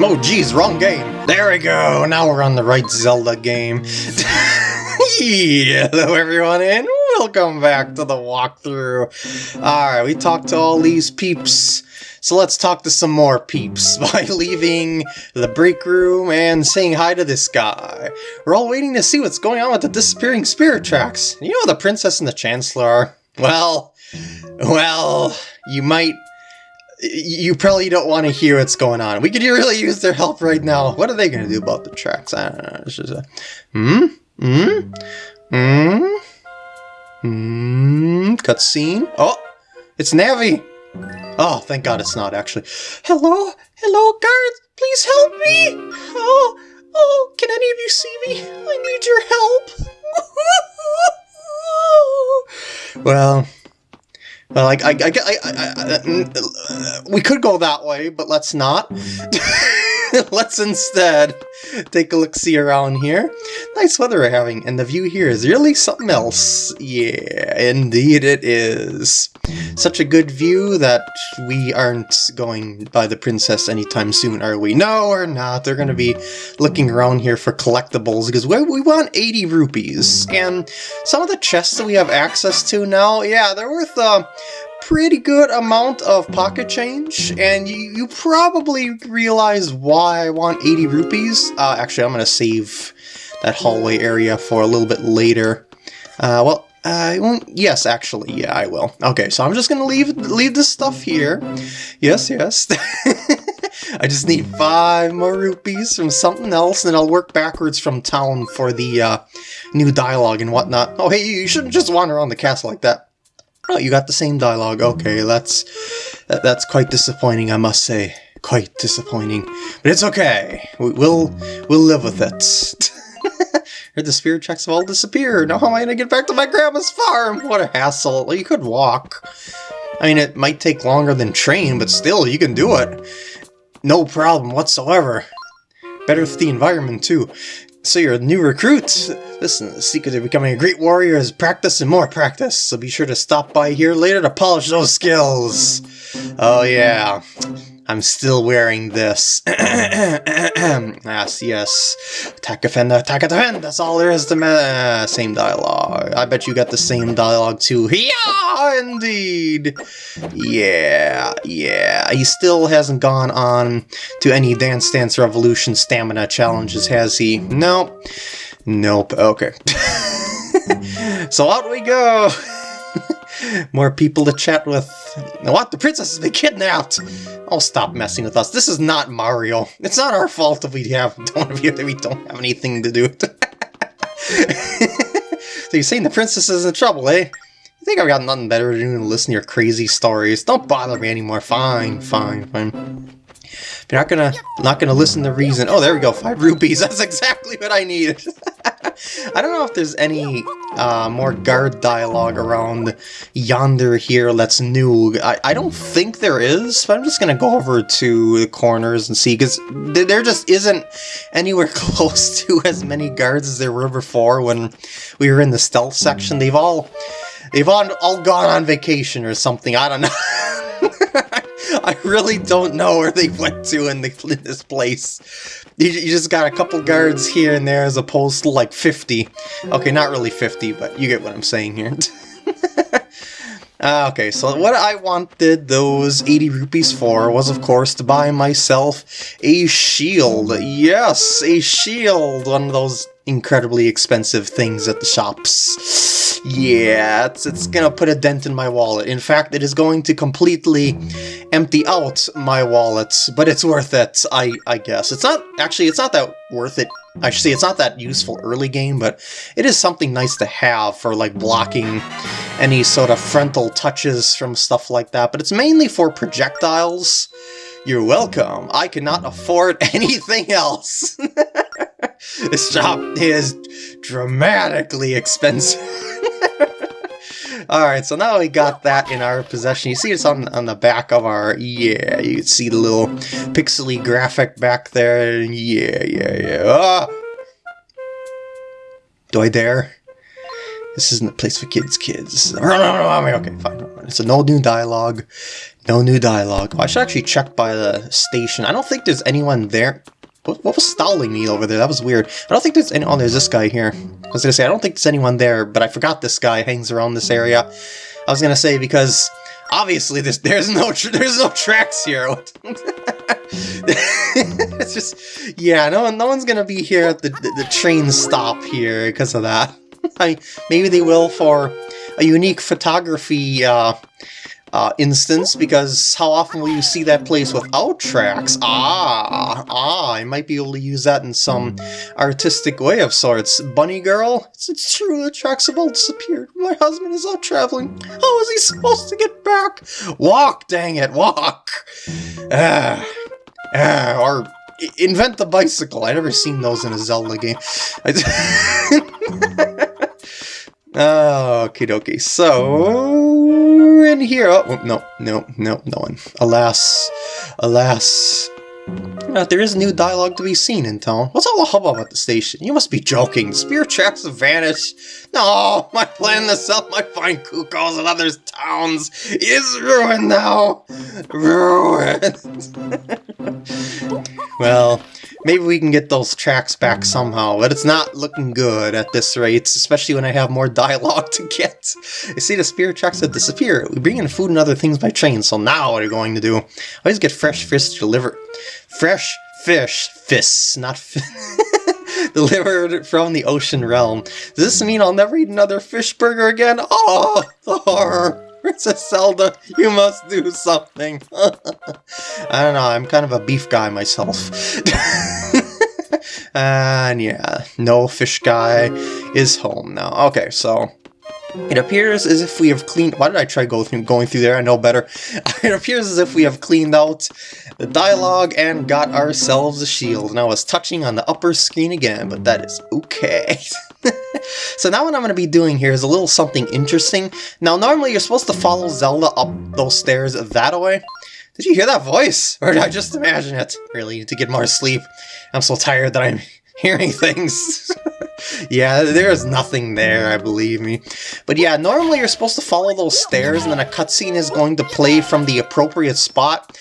Oh geez, wrong game. There we go, now we're on the right Zelda game. Hello everyone and welcome back to the walkthrough. Alright, we talked to all these peeps. So let's talk to some more peeps by leaving the break room and saying hi to this guy. We're all waiting to see what's going on with the disappearing spirit tracks. You know the princess and the chancellor are? Well, well, you might you probably don't want to hear what's going on. We could really use their help right now. What are they going to do about the tracks? I don't know. It's just a... Hmm? Hmm? Hmm? Hmm? Cutscene? Oh! It's Navi! Oh, thank God it's not, actually. Hello? Hello, guards? Please help me! Oh, oh, can any of you see me? I need your help! well... Well, like, I, I, I, I, I, we could go that way, but let's not. let's instead take a look-see around here. Nice weather we're having, and the view here is really something else. Yeah, indeed it is. Such a good view that we aren't going by the princess anytime soon, are we? No, we're not. They're going to be looking around here for collectibles, because we, we want 80 rupees. And some of the chests that we have access to now, yeah, they're worth... Uh, pretty good amount of pocket change, and you, you probably realize why I want 80 rupees. Uh, actually, I'm going to save that hallway area for a little bit later. Uh, well, I won't. Yes, actually, yeah, I will. Okay, so I'm just gonna leave leave this stuff here. Yes, yes. I just need five more rupees from something else, and I'll work backwards from town for the uh, new dialogue and whatnot. Oh, hey, you shouldn't just wander around the castle like that. Oh, you got the same dialogue. Okay, mm-hmm. that's that, that's quite disappointing, I must say. Quite disappointing, but it's okay. We, will we'll live with it. Heard the spirit tracks have all disappeared. Now how am I gonna get back to my grandma's farm? What a hassle. Well, you could walk. I mean, it might take longer than train, but still, you can do it. No problem whatsoever. Better for the environment, too. So you're a new recruit? Listen, the secret of becoming a great warrior is practice and more practice, so be sure to stop by here later to polish those skills. Oh yeah, I'm still wearing this. yes, yes. Attack, defend, attack, defend. That's all there is to me. Same dialogue. I bet you got the same dialogue too. Yeah, indeed. Yeah, yeah. He still hasn't gone on to any Dance Dance Revolution stamina challenges, has he? Nope. Nope. Okay. so out we go. More people to chat with. What? The princess has been kidnapped! Oh, stop messing with us. This is not Mario. It's not our fault if we have don't if we don't have anything to do with So you're saying the princess is in trouble, eh? You think I've got nothing better to do than listen to your crazy stories? Don't bother me anymore. Fine, fine, fine. If you're not gonna not gonna listen to reason. Oh, there we go. Five rupees. That's exactly what I needed. I don't know if there's any uh, more guard dialogue around yonder here that's new. I, I don't think there is, but I'm just to go over to the corners and see, because there just isn't anywhere close to as many guards as there were before when we were in the stealth section. They've all, they've all, all gone on vacation or something. I don't know. I really don't know where they went to in, the, in this place. You, you just got a couple guards here and there as opposed to like 50. Okay, not really 50, but you get what I'm saying here. Uh, okay, so what I wanted those 80 rupees for was, of course, to buy myself a shield. Yes, a shield! One of those incredibly expensive things at the shops. Yeah, it's, it's gonna put a dent in my wallet. In fact, it is going to completely empty out my wallet, but it's worth it, I, I guess. It's not, actually, it's not that worth it. I say it's not that useful early game, but it is something nice to have for, like, blocking any sort of frontal touches from stuff like that, but it's mainly for projectiles. You're welcome. I cannot afford anything else. this shop is dramatically expensive. Alright, so now we got that in our possession. You see it's on, on the back of our... Yeah, you can see the little pixely graphic back there. Yeah, yeah, yeah. Ah! Do I dare? This isn't a place for kids, kids. Okay, fine. It's a no new dialogue. No new dialogue. Oh, I should actually check by the station. I don't think there's anyone there. What, what, was stalling me over there? That was weird. I don't think there's any... Oh, there's this guy here. I was gonna say, I don't think there's anyone there, but I forgot this guy hangs around this area. I was gonna say, because obviously there's, there's no there's no tracks here. it's just... Yeah, no, no one's gonna be here at the, the, the train stop here because of that. I, maybe they will for a unique photography uh, uh, instance, because how often will you see that place without tracks? Ah, ah, I might be able to use that in some artistic way of sorts. Bunny girl, it's, it's true, the tracks have all disappeared. My husband is out traveling. How is he supposed to get back? Walk, dang it, walk! Ah, ah, or invent the bicycle. i never seen those in a Zelda game. Okie dokie. So, in here. Oh, no, no, no, no one. Alas. Alas. Uh, there is new dialogue to be seen in town. What's all the hubbub at the station? You must be joking. Spear tracks have vanished. No, my plan to sell my fine cuckoos in other towns is ruined now. Ruined. well, Maybe we can get those tracks back hmm. somehow, but it's not looking good at this rate, especially when I have more dialogue to get. You see, the spirit tracks have disappeared. We bring in food and other things by train, so now what are you going to do? I always get fresh fish delivered. Fresh fish. Fish, not delivered from the ocean realm. Does this mean I'll never eat another fish burger again? Oh, the horror! Princess Zelda, you must do something. I don't know, I'm kind of a beef guy myself. and yeah, no fish guy is home now. Okay, so it appears as if we have cleaned... Why did I try go through, going through there? I know better. It appears as if we have cleaned out the dialogue and got ourselves a shield. And I was touching on the upper screen again, but that is okay. so now what I'm going to be doing here is a little something interesting. Now normally you're supposed to follow Zelda up those stairs that way. Did you hear that voice? Or did I just imagine it? Really, need to get more sleep. I'm so tired that I'm hearing things. yeah, there is nothing there, I believe me. But yeah, normally you're supposed to follow those stairs and then a cutscene is going to play from the appropriate spot.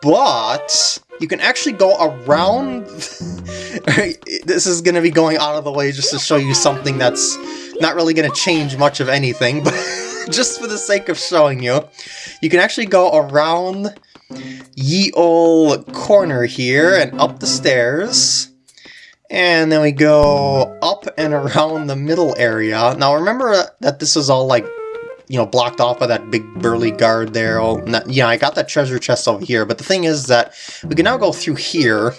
But you can actually go around... this is going to be going out of the way just to show you something that's not really going to change much of anything, but just for the sake of showing you. You can actually go around ye ol' corner here and up the stairs. And then we go up and around the middle area. Now remember that this is all like you know, blocked off by that big burly guard there. Oh, yeah, I got that treasure chest over here, but the thing is that we can now go through here,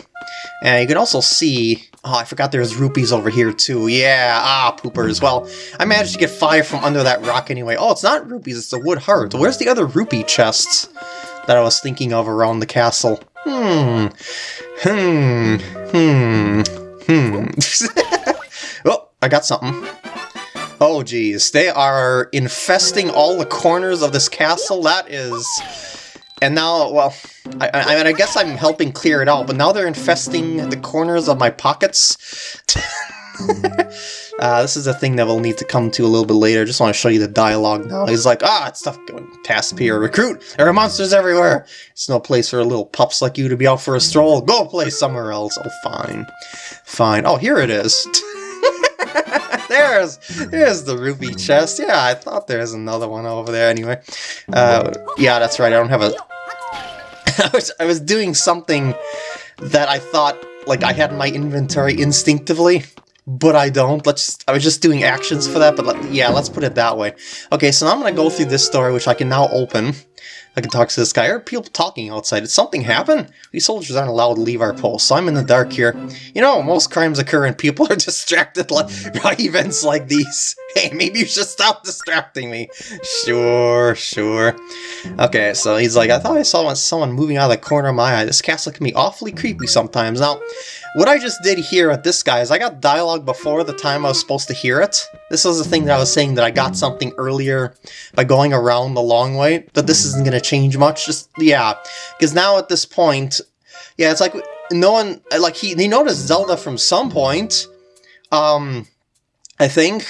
and you can also see... Oh, I forgot there's rupees over here too. Yeah, ah, poopers. Well, I managed to get five from under that rock anyway. Oh, it's not rupees, it's a wood heart. Where's the other rupee chests that I was thinking of around the castle? Hmm. Hmm. Hmm. Hmm. oh, I got something. Oh geez, they are infesting all the corners of this castle. That is... And now, well, I, I, mean, I guess I'm helping clear it out, but now they're infesting the corners of my pockets. uh, this is a thing that we'll need to come to a little bit later. Just want to show you the dialogue now. He's like, ah, it's tough going past here. Recruit! There are monsters everywhere! It's no place for little pups like you to be out for a stroll. Go play somewhere else. Oh, fine. Fine. Oh, here it is. there's there's the ruby chest. Yeah, I thought there's another one over there anyway. Uh, yeah, that's right. I don't have a... I, was, I was doing something that I thought like I had in my inventory instinctively, but I don't. Let's. I was just doing actions for that, but let, yeah, let's put it that way. Okay, so now I'm gonna go through this door, which I can now open. I can talk to this guy. I heard people talking outside. Did something happen? These soldiers aren't allowed to leave our post, so I'm in the dark here. You know, most crimes occur and people are distracted by events like these. Hey, maybe you should stop distracting me. Sure, sure. Okay, so he's like, I thought I saw someone moving out of the corner of my eye. This castle can be awfully creepy sometimes. Now, what I just did here at this guy is I got dialogue before the time I was supposed to hear it. This was the thing that I was saying that I got something earlier by going around the long way, but this isn't going to change much. Just, yeah, because now at this point, yeah, it's like no one, like he, he noticed Zelda from some point, um, I think.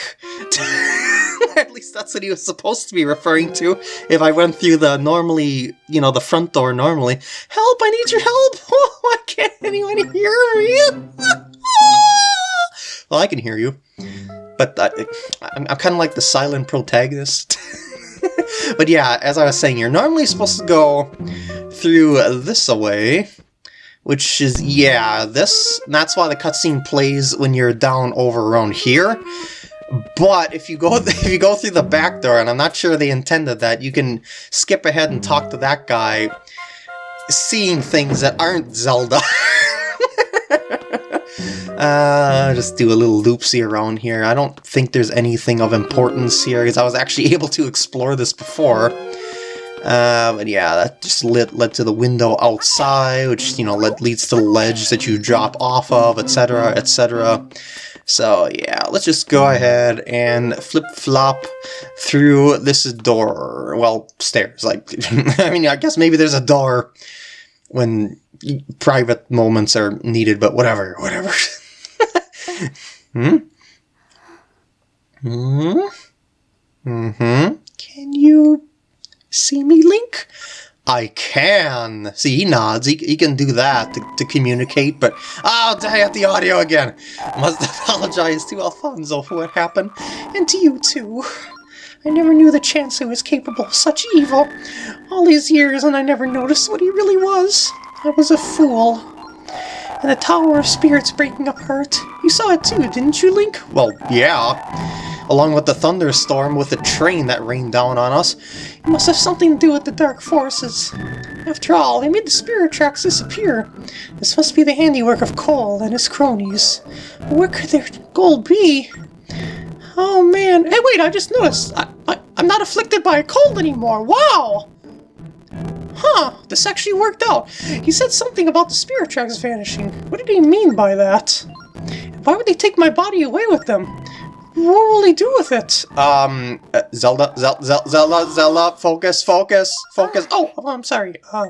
At least that's what he was supposed to be referring to. If I went through the normally, you know, the front door normally. Help! I need your help! Why can't anyone hear me? well, I can hear you. But I, I'm, I'm kind of like the silent protagonist. but yeah, as I was saying, you're normally supposed to go through this away which is, yeah, this, that's why the cutscene plays when you're down over around here. But if you go if you go through the back door, and I'm not sure they intended that, you can skip ahead and talk to that guy, seeing things that aren't Zelda. uh, just do a little loopsy around here. I don't think there's anything of importance here, because I was actually able to explore this before. Uh, but yeah, that just led, led to the window outside, which, you know, led, leads to the ledge that you drop off of, etc., etc. So yeah, let's just go ahead and flip-flop through this door. Well, stairs, like, I mean, I guess maybe there's a door when private moments are needed, but whatever, whatever. hmm? Hmm? Mm-hmm. Can you See me, Link? I can. See, he nods. He, he can do that to, to communicate, but... Oh, dang at the audio again. Must apologize to Alfonso for what happened, and to you, too. I never knew the Chancellor was capable of such evil. All these years, and I never noticed what he really was. I was a fool. And the Tower of Spirits breaking apart. You saw it too, didn't you, Link? Well, yeah along with the thunderstorm with the train that rained down on us. It must have something to do with the dark forces. After all, they made the spirit tracks disappear. This must be the handiwork of Cole and his cronies. Where could their gold be? Oh man, hey wait, I just noticed. I, I, I'm not afflicted by a cold anymore. Wow! Huh, this actually worked out. He said something about the spirit tracks vanishing. What did he mean by that? Why would they take my body away with them? What will he do with it? Um, uh, Zelda, Zelda, Zelda, Zelda, focus, focus, focus. Oh, oh I'm sorry. Uh,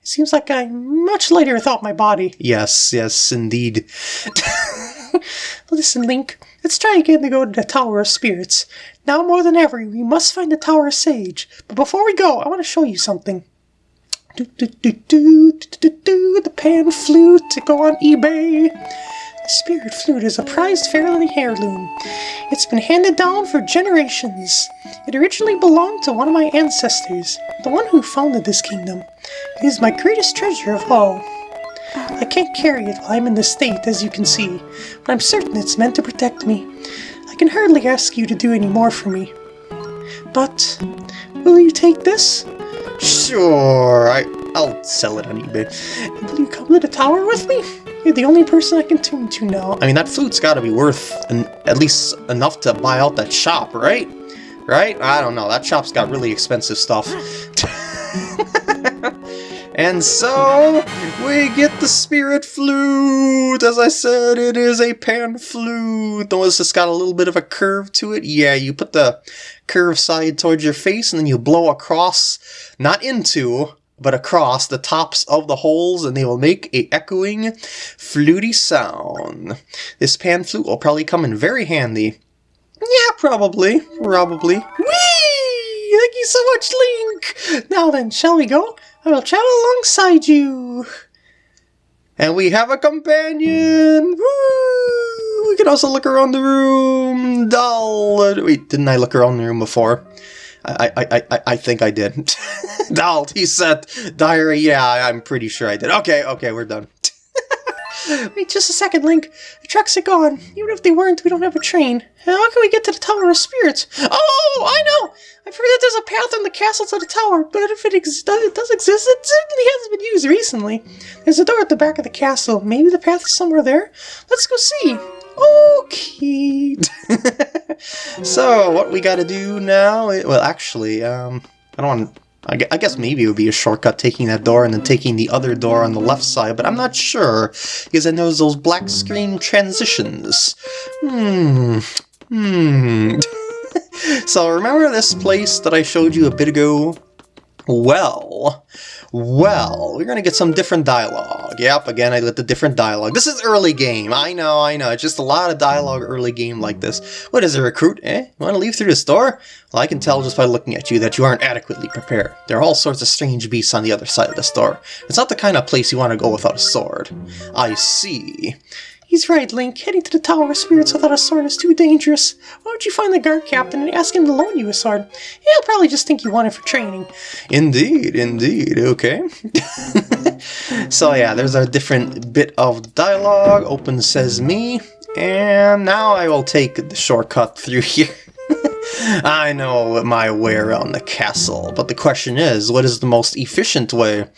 it seems like I'm much lighter without my body. Yes, yes, indeed. Listen, Link, let's try again to go to the Tower of Spirits. Now more than ever, we must find the Tower of Sage. But before we go, I want to show you something. Do, do, do, do, do, do, do, the pan flute to go on eBay. The spirit flute is a prized family heirloom. It's been handed down for generations. It originally belonged to one of my ancestors, the one who founded this kingdom. It is my greatest treasure of all. I can't carry it while I'm in this state, as you can see, but I'm certain it's meant to protect me. I can hardly ask you to do any more for me. But, will you take this? Sure, I, I'll sell it on eBay. Will you come to the tower with me? You're the only person I can tune to now. I mean, that flute's gotta be worth an, at least enough to buy out that shop, right? Right? I don't know. That shop's got really expensive stuff. and so, we get the spirit flute! As I said, it is a pan flute. Notice it's got a little bit of a curve to it. Yeah, you put the curve side towards your face and then you blow across, not into, but across the tops of the holes and they will make a echoing, fluty sound. This pan flute will probably come in very handy. Yeah, probably. Probably. Whee! Thank you so much, Link! Now then, shall we go? I will travel alongside you. And we have a companion! Woo! We can also look around the room. Dull. Wait, didn't I look around the room before? I, I, I, I think I did. Dalt, he said diary. Yeah, I'm pretty sure I did. Okay, okay, we're done. Wait just a second, Link. The trucks are gone. Even if they weren't, we don't have a train. How can we get to the Tower of Spirits? Oh, I know! I've heard that there's a path from the castle to the tower, but if it, ex it does exist, it certainly hasn't been used recently. There's a door at the back of the castle. Maybe the path is somewhere there? Let's go see. Okay. so, what we gotta do now... Well, actually, um, I don't want I guess maybe it would be a shortcut taking that door and then taking the other door on the left side, but I'm not sure, because I know those black screen transitions. Hmm. Hmm. so remember this place that I showed you a bit ago? Well, well, we're to get some different dialogue. Yep, again, I lit the different dialogue. This is early game. I know, I know. It's just a lot of dialogue early game like this. What is a recruit? Eh? You want to leave through the store? Well, I can tell just by looking at you that you aren't adequately prepared. There are all sorts of strange beasts on the other side of the store. It's not the kind of place you want to go without a sword. I see. He's right, Link. Heading to the Tower of Spirits without a sword is too dangerous. Why don't you find the guard captain and ask him to loan you a sword? He'll probably just think you want it for training. Indeed, indeed. Okay. so yeah, there's a different bit of dialogue. Open says me. And now I will take the shortcut through here. I know my way around the castle, but the question is, what is the most efficient way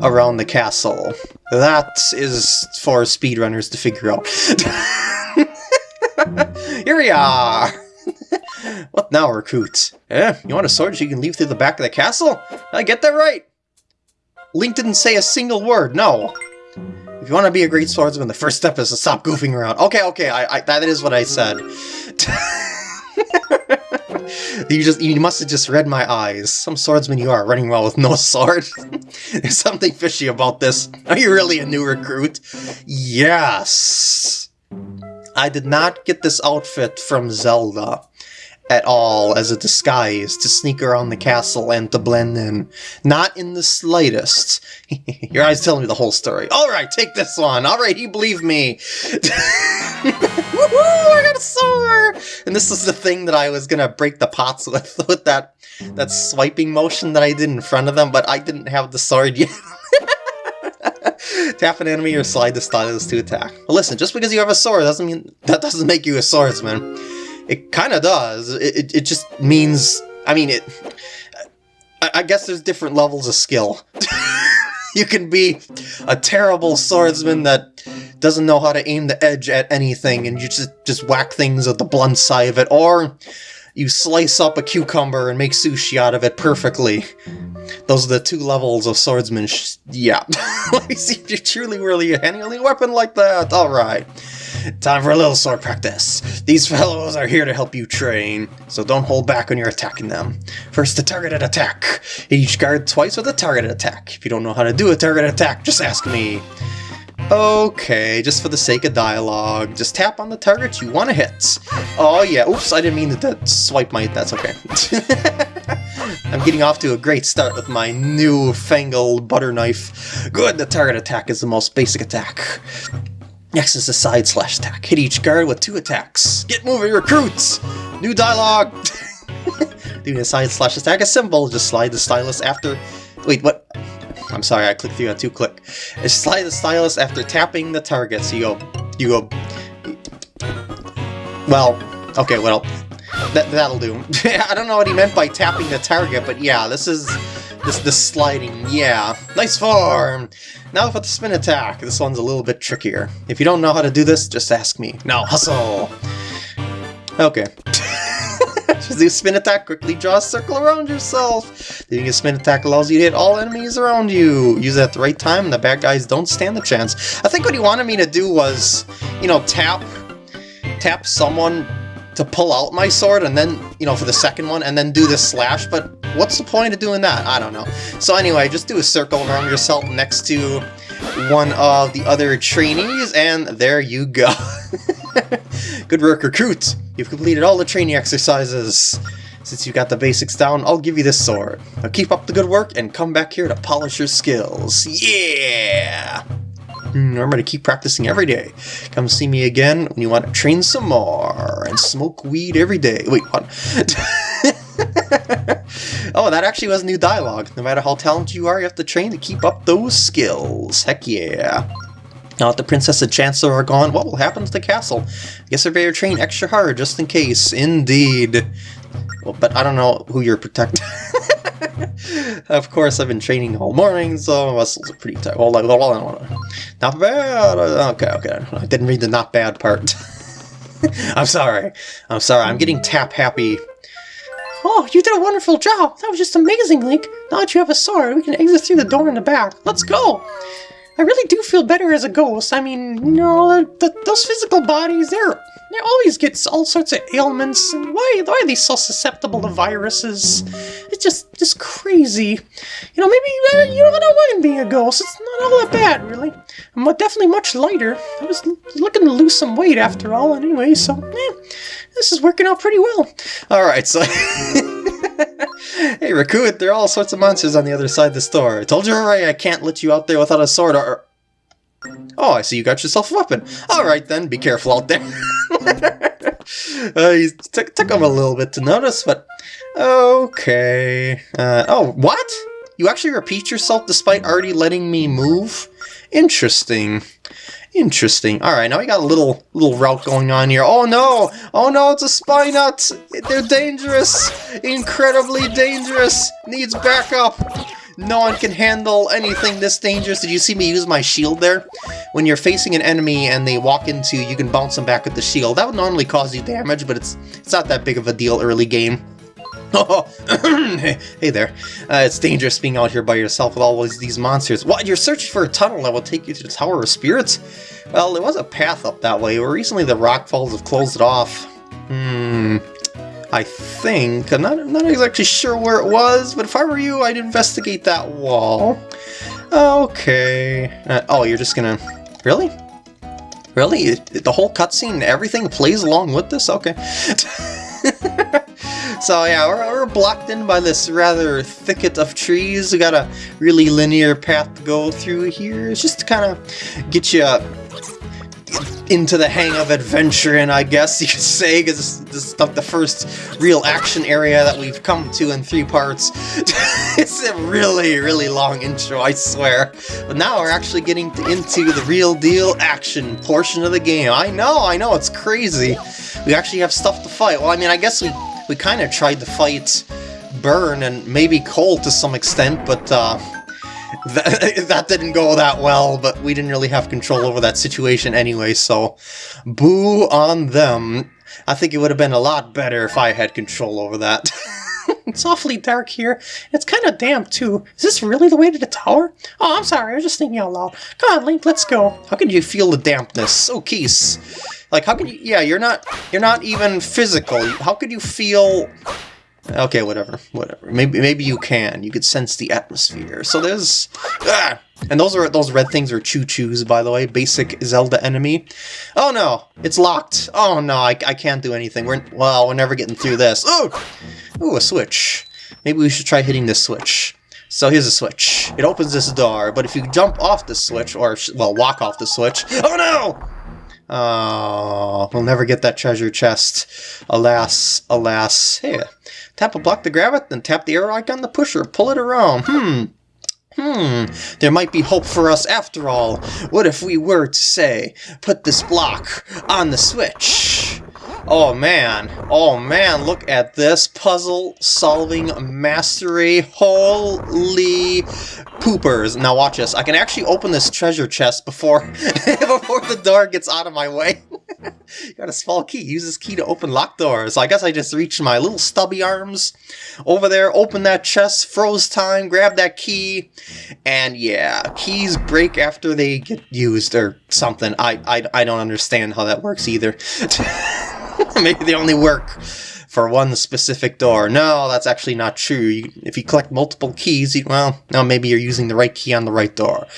around the castle? That is for speedrunners to figure out. Here we are! what now, recruit? Eh, you want a sword you can leave through the back of the castle? I get that right! Link didn't say a single word, no! If you want to be a great swordsman, the first step is to stop goofing around. Okay, okay, I, I that is what I said. you just you must have just read my eyes. Some swordsman you are, running well with no sword. There's something fishy about this. Are you really a new recruit? Yes! I did not get this outfit from Zelda at all as a disguise to sneak around the castle and to blend in. Not in the slightest. Your eyes telling me the whole story. Alright, take this one. Alright, you believe me. Woohoo! I got a sword! And this is the thing that I was gonna break the pots with, with that, that swiping motion that I did in front of them, but I didn't have the sword yet. Tap an enemy or slide the stylus to attack. Well, listen, just because you have a sword doesn't mean that doesn't make you a swordsman. It kind of does. It, it, it, just means, I mean, it. I, I guess there's different levels of skill. you can be a terrible swordsman that doesn't know how to aim the edge at anything and you just, just whack things with the blunt side of it, or you slice up a cucumber and make sushi out of it perfectly. Those are the two levels of swordsman. yeah. Let me see if you're truly really handling a weapon like that. Alright. Time for a little sword practice. These fellows are here to help you train, so don't hold back when you're attacking them. First, a targeted attack. Each guard twice with a targeted attack. If you don't know how to do a targeted attack, just ask me. Okay, just for the sake of dialogue, just tap on the target you want to hit. Oh yeah, oops, I didn't mean to swipe my... that's okay. I'm getting off to a great start with my new fangled butter knife. Good, the target attack is the most basic attack. Next is the side slash attack. Hit each guard with two attacks. Get moving, recruits! New dialogue! Doing a side slash attack is simple. Just slide the stylus after... Wait, what? I'm sorry, I clicked through on two click. Slide the stylus after tapping the target. So you go... You go... Well, okay, well, that, that'll do. I don't know what he meant by tapping the target, but yeah, this is... This, this sliding, yeah. Nice form! Now for the spin attack. This one's a little bit trickier. If you don't know how to do this, just ask me. Now, hustle! Okay. just do spin attack, quickly draw a circle around yourself. Doing a spin attack allows you to hit all enemies around you. Use it at the right time and the bad guys don't stand a chance. I think what he wanted me to do was, you know, tap tap someone to pull out my sword and then, you know, for the second one, and then do the slash, but what's the point of doing that? I don't know. So anyway, just do a circle around yourself next to one of the other trainees, and there you go. Good work, recruit! You've completed all the training exercises. Since you got the basics down, I'll give you this sword. Now keep up the good work and come back here to polish your skills. Yeah! Hmm, remember to keep practicing every day. Come see me again when you want to train some more and smoke weed every day. Wait, what? oh, that actually was new dialogue. No matter how talented you are, you have to train to keep up those skills. Heck yeah. Now that the Princess and Chancellor are gone, what will happen to the castle? I guess I better train extra hard just in case. Indeed. Well, but I don't know who you're protecting. of course, I've been training all morning, so my muscles are pretty tight. Hold on. Not bad. Okay, okay. I didn't read the not bad part. I'm sorry. I'm sorry. I'm getting tap happy. Oh, you did a wonderful job. That was just amazing, Link. Now that you have a sword, we can exit through the door in the back. Let's go. I really do feel better as a ghost. I mean, you know, those physical bodies, they're they always get all sorts of ailments. And why, why are they so susceptible to viruses? It's just just crazy. You know, maybe uh, you—I don't mind being a ghost. It's not all that bad, really. I'm definitely much lighter. I was looking to lose some weight after all, anyway. So, yeah, this is working out pretty well. All right, so. hey, Raku, there are all sorts of monsters on the other side of the store. I told you already I can't let you out there without a sword or... Oh, I see you got yourself a weapon. Alright then, be careful out there. uh, took, took him a little bit to notice, but... Okay. Uh, oh, what? You actually repeat yourself despite already letting me move? Interesting. Interesting. Alright, now we got a little little route going on here. Oh no! Oh no, it's a Spinut. They're dangerous! Incredibly dangerous! Needs backup! No one can handle anything this dangerous. Did you see me use my shield there? When you're facing an enemy and they walk into you, you can bounce them back with the shield. That would normally cause you damage, but it's it's not that big of a deal early game. Hey there. Uh, it's dangerous being out here by yourself with all these monsters. What? You're searching for a tunnel that will take you to the Tower of Spirits? Well, there was a path up that way, but recently the rock falls have closed it off. Hmm. I think. I'm not, I'm not exactly sure where it was, but if I were you, I'd investigate that wall. Okay. Uh, oh, you're just gonna... Really? Really? The whole cutscene, everything plays along with this? Okay. So yeah, we're, we're blocked in by this rather thicket of trees. We got a really linear path to go through here. It's just to kind of get you into the hang of adventuring, I guess you could say, because this, is like the first real action area that we've come to in three parts. it's a really, really long intro, I swear. But now we're actually getting into the real deal action portion of the game. I know, I know, it's crazy. We actually have stuff to fight. Well, I mean, I guess we we kind of tried to fight Byrne and maybe Cole to some extent, but uh, that, that didn't go that well, but we didn't really have control over that situation anyway, so boo on them. I think it would have been a lot better if I had control over that. it's awfully dark here. It's kind of damp, too. Is this really the way to the tower? Oh, I'm sorry. I was just thinking out loud. Come on, Link, let's go. How can you feel the dampness? Oh, Keese. Like, how could you... Yeah, you're not... You're not even physical. How could you feel... Okay, whatever, whatever. Maybe maybe you can. You could sense the atmosphere. So there's... Ah! And those are those red things are ChuChus, by the way. Basic Zelda enemy. Oh no! It's locked! Oh no, I, I can't do anything. We're... Well, we're never getting through this. Oh! Ooh, a switch. Maybe we should try hitting this switch. So here's a switch. It opens this door, but if you jump off the switch, or, well, walk off the switch... Oh no! Oh, we'll never get that treasure chest. Alas, alas. Hey, tap a block to grab it, then tap the arrow icon to push or pull it around. Hmm. Hmm, there might be hope for us after all. What if we were to say, put this block on the switch? Oh man, oh man, look at this puzzle solving mastery. Holy poopers. Now watch this. I can actually open this treasure chest before before the door gets out of my way. Got a small key. Use this key to open locked doors. So I guess I just reached my little stubby arms over there, open that chest, froze time, grab that key, and yeah, keys break after they get used or something. I I, I don't understand how that works either. Maybe they only work for one specific door. No, that's actually not true. You, if you collect multiple keys, you, well, no, maybe you're using the right key on the right door.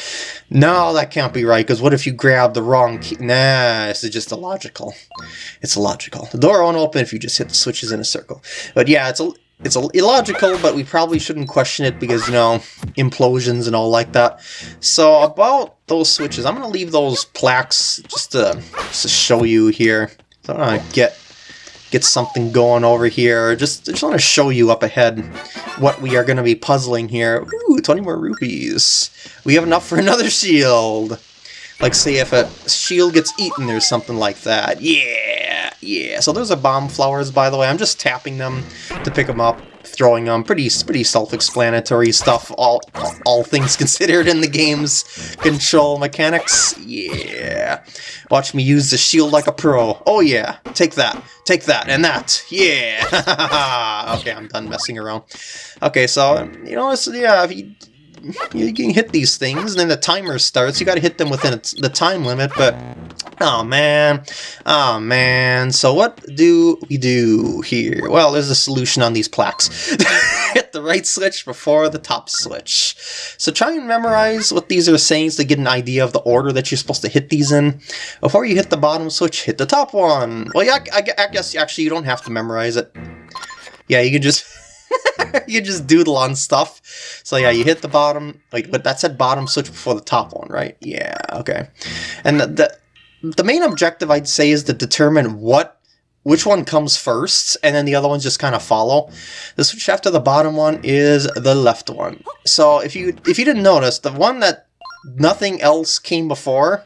No, that can't be right, because what if you grab the wrong key? Nah, this is just illogical. It's illogical. The door won't open if you just hit the switches in a circle. But yeah, it's a, it's illogical, but we probably shouldn't question it because, you know, implosions and all like that. So about those switches, I'm going to leave those plaques just to, just to show you here. So I'm going to get get something going over here. Just, just want to show you up ahead what we are going to be puzzling here. Ooh, 20 more rupees. We have enough for another shield. Like, say, if a shield gets eaten or something like that. Yeah, yeah. So those are bomb flowers, by the way. I'm just tapping them to pick them up throwing them. Pretty pretty self-explanatory stuff, all, all things considered in the game's control mechanics. Yeah. Watch me use the shield like a pro. Oh yeah, take that, take that, and that. Yeah. okay, I'm done messing around. Okay, so, you know, yeah, if you you can hit these things, and then the timer starts. You got to hit them within the time limit, but oh man, oh man. So what do we do here? Well, there's a solution on these plaques. hit the right switch before the top switch. So try and memorize what these are saying to get an idea of the order that you're supposed to hit these in. Before you hit the bottom switch, hit the top one. Well, yeah, I, I guess actually you don't have to memorize it. Yeah, you can just you just doodle on stuff. So yeah, you hit the bottom, like, but that said bottom switch before the top one, right? Yeah, okay. And the, the, the main objective I'd say is to determine what which one comes first, and then the other ones just kind of follow. The switch after the bottom one is the left one. So if you if you didn't notice, the one that nothing else came before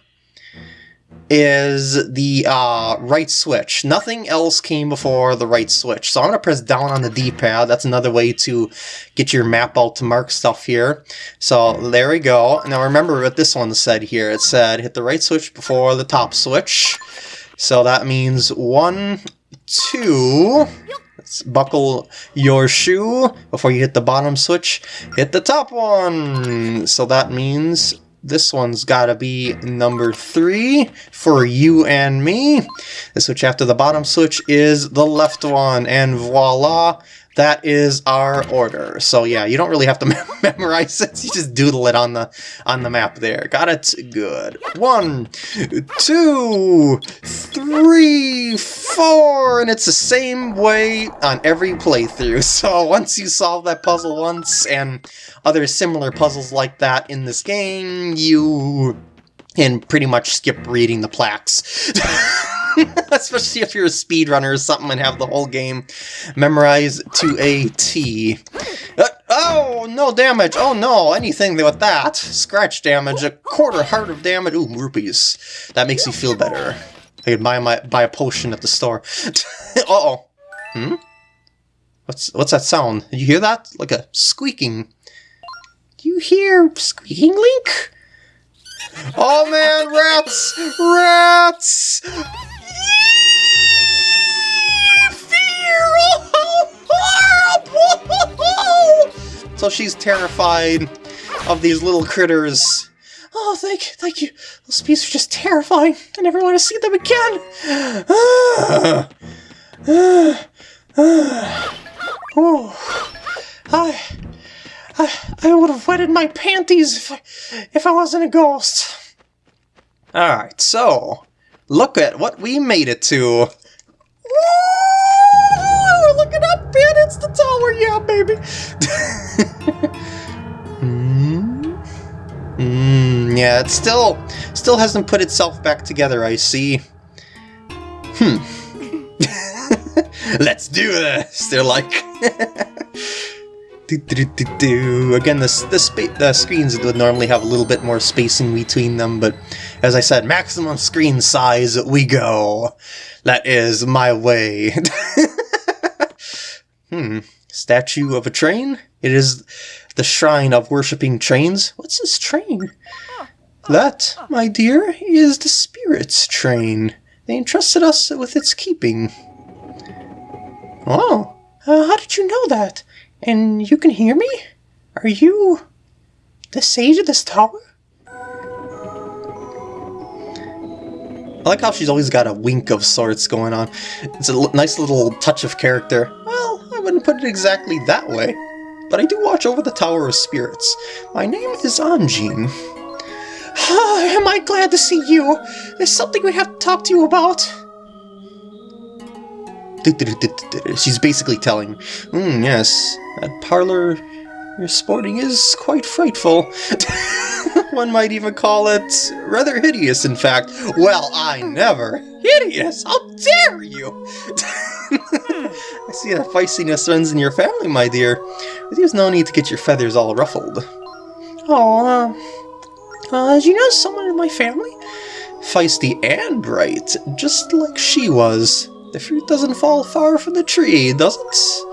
is the uh, right switch. Nothing else came before the right switch. So I'm going to press down on the D-pad. That's another way to get your map out to mark stuff here. So there we go. Now remember what this one said here. It said hit the right switch before the top switch. So that means one, two... Let's buckle your shoe before you hit the bottom switch. Hit the top one! So that means this one's gotta be hmm. number three for you and me. The switch after the bottom switch is the left one, and voila, that is our order. So yeah, you don't really have to memorize it. You just doodle it on the on the map there. Got it? Good. One, two, three, four, and it's the same way on every playthrough. So once you solve that puzzle once and other similar puzzles like that in this game, you can pretty much skip reading the plaques. Especially if you're a speedrunner or something and have the whole game memorized to a T. Uh, oh, no damage. Oh no, anything with that. Scratch damage, a quarter heart of damage. Ooh, rupees. That makes me feel better. I could buy, my, buy a potion at the store. Uh-oh. Hmm? What's, what's that sound? Did you hear that? Like a squeaking. Do you hear squeaking, Link? Oh man, rats! Rats! So she's terrified of these little critters. Oh, thank, thank you. Those beasts are just terrifying. I never want to see them again. oh, I, I, I would have wetted my panties if I, if I wasn't a ghost. All right, so look at what we made it to. look it up, man. It's the tower. Yeah, baby. mm. Mm, yeah, it still still hasn't put itself back together, I see. Hmm. Let's do this, they're like. do, do, do, do. Again, the, the, the screens would normally have a little bit more spacing between them, but as I said, maximum screen size, we go. That is my way. Hmm. Statue of a train? It is the shrine of worshipping trains. What's this train? That, my dear, is the spirit's train. They entrusted us with its keeping. Oh, uh, how did you know that? And you can hear me? Are you the sage of this tower? I like how she's always got a wink of sorts going on. It's a nice little touch of character. Wouldn't put it exactly that way, but I do watch over the Tower of Spirits. My name is Anjean. Am I glad to see you? There's something we have to talk to you about. She's basically telling, mm, yes, that parlor you're sporting is quite frightful. One might even call it rather hideous, in fact. Well, I never. Hideous? How dare you! I see that feistiness runs in your family, my dear. But there's no need to get your feathers all ruffled. Oh, uh, uh, did you know someone in my family? Feisty and bright, just like she was. The fruit doesn't fall far from the tree, does it?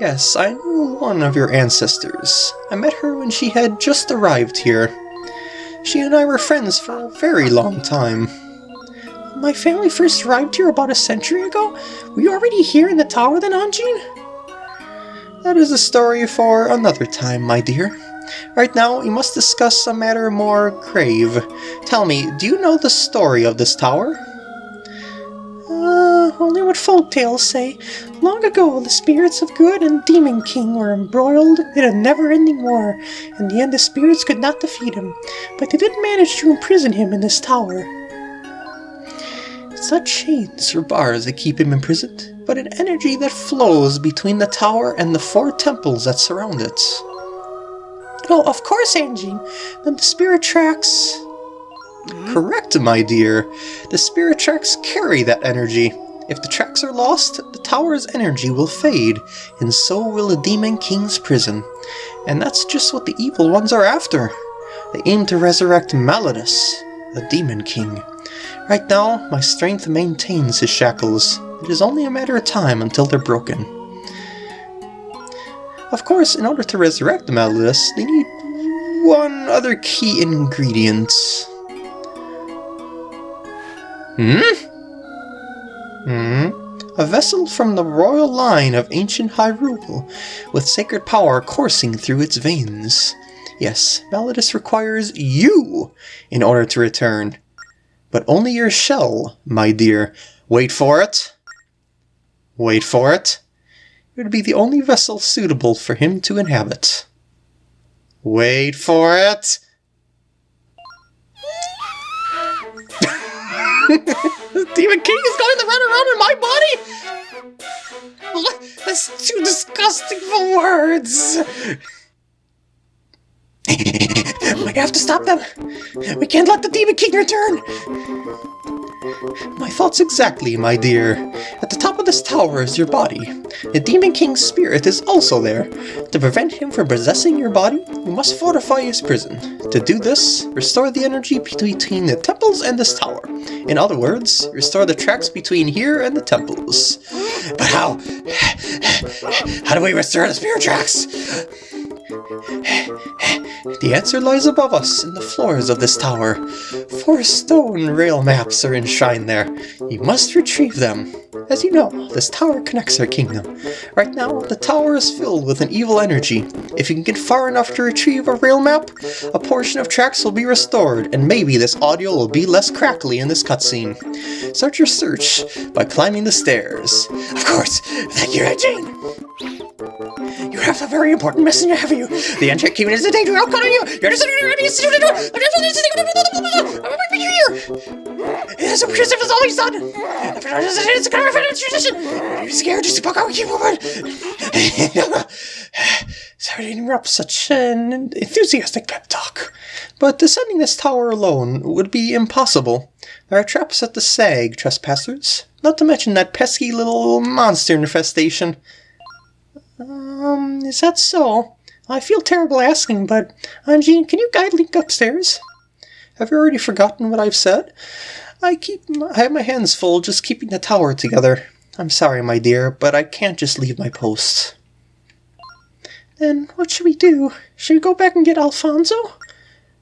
Yes, I knew one of your ancestors. I met her when she had just arrived here. She and I were friends for a very long time. My family first arrived here about a century ago? Were you already here in the tower then, Anjean? That is a story for another time, my dear. Right now, we must discuss a matter more grave. Tell me, do you know the story of this tower? Uh, only what folk tales say. Long ago, the spirits of Good and Demon King were embroiled in a never-ending war. In the end, the spirits could not defeat him, but they did manage to imprison him in this tower. It's not chains or bars that keep him imprisoned, but an energy that flows between the tower and the four temples that surround it. Oh, of course, Angie. Then the spirit tracks... Mm-hmm. Correct, my dear. The spirit tracks carry that energy. If the tracks are lost, the tower's energy will fade, and so will the Demon King's prison. And that's just what the evil ones are after. They aim to resurrect Malladus, the Demon King. Right now, my strength maintains his shackles. It is only a matter of time until they're broken. Of course, in order to resurrect Malladus, they need one other key ingredient. Hmm? Hmm? A vessel from the royal line of ancient Hyrule, with sacred power coursing through its veins. Yes, Malladus requires you in order to return. But only your shell, my dear. Wait for it. Wait for it. It would be the only vessel suitable for him to inhabit. Wait for it. Demon King is going to run around in my body? That's too disgusting for words. we have to stop them. We can't let the Demon King return. My thoughts exactly, my dear. At the top of this tower is your body. The Demon King's spirit is also there. To prevent him from possessing your body, you must fortify his prison. To do this, restore the energy between the temples and this tower. In other words, restore the tracks between here and the temples. But how? How do we restore the spirit tracks? The answer lies above us in the floors of this tower. Four stone rail maps are enshrined there. You must retrieve them. As you know, this tower connects our kingdom. Right now, the tower is filled with an evil energy. If you can get far enough to retrieve a rail map, a portion of tracks will be restored, and maybe this audio will be less crackly in this cutscene. Start your search by climbing the stairs. Of course, thank you, Jane. You have a very important message ahead of you. The Enchanted Kingdom is in danger. I'll call you. You're just It is a Christmas has always done. It's a kind of tradition. I'm scared just to buck out. Keep moving. Sorry to interrupt such an enthusiastic pep talk. But descending this tower alone would be impossible. There are traps at the SAG, trespassers. Not to mention that pesky little monster infestation. Um, is that so? I feel terrible asking, but Anjean, can you guide Link upstairs? Have you already forgotten what I've said? I keep I have my hands full just keeping the tower together. I'm sorry, my dear, but I can't just leave my post. Then what should we do? Should we go back and get Alfonso?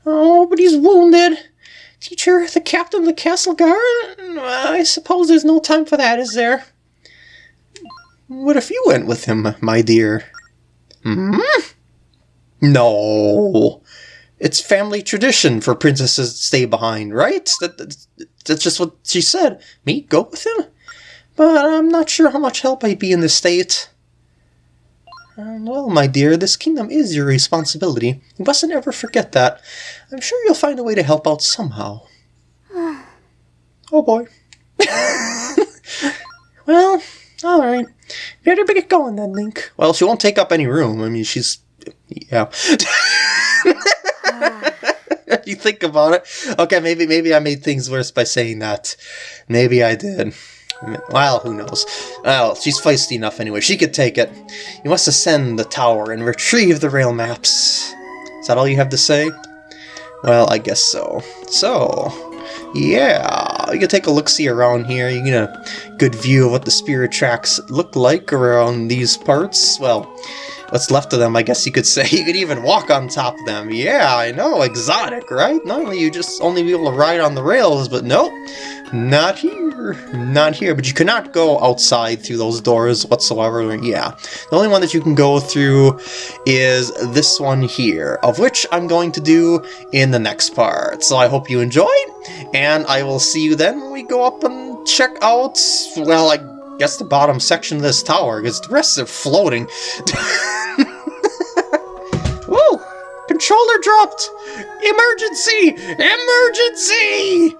Oh, but he's wounded. Teacher, the captain of the castle guard? I suppose there's no time for that, is there? What if you went with him, my dear? Hmm? No. It's family tradition for princesses to stay behind, right? That, that, that's just what she said. Me, go with him? But I'm not sure how much help I'd be in this state. Uh, well, my dear, this kingdom is your responsibility. You mustn't ever forget that. I'm sure you'll find a way to help out somehow. oh boy. well, alright. Better get going then, Link. Well, she won't take up any room. I mean, she's... Yeah. you think about it. Okay, maybe maybe I made things worse by saying that. Maybe I did. Well, who knows. Well, she's feisty enough anyway. She could take it. You must ascend the tower and retrieve the rail maps. Is that all you have to say? Well, I guess so. So, yeah, you can take a look-see around here. You get a good view of what the spirit tracks look like around these parts. Well, what's left of them, I guess you could say. You could even walk on top of them. Yeah, I know, exotic, right? Normally you just only be able to ride on the rails, but nope. Not here. Not here. But you cannot go outside through those doors whatsoever. Yeah. The only one that you can go through is this one here, of which I'm going to do in the next part. So I hope you enjoyed, and I will see you then when we go up and check out, well, I guess the bottom section of this tower, because the rest are floating. Whoa! Controller dropped! Emergency! Emergency!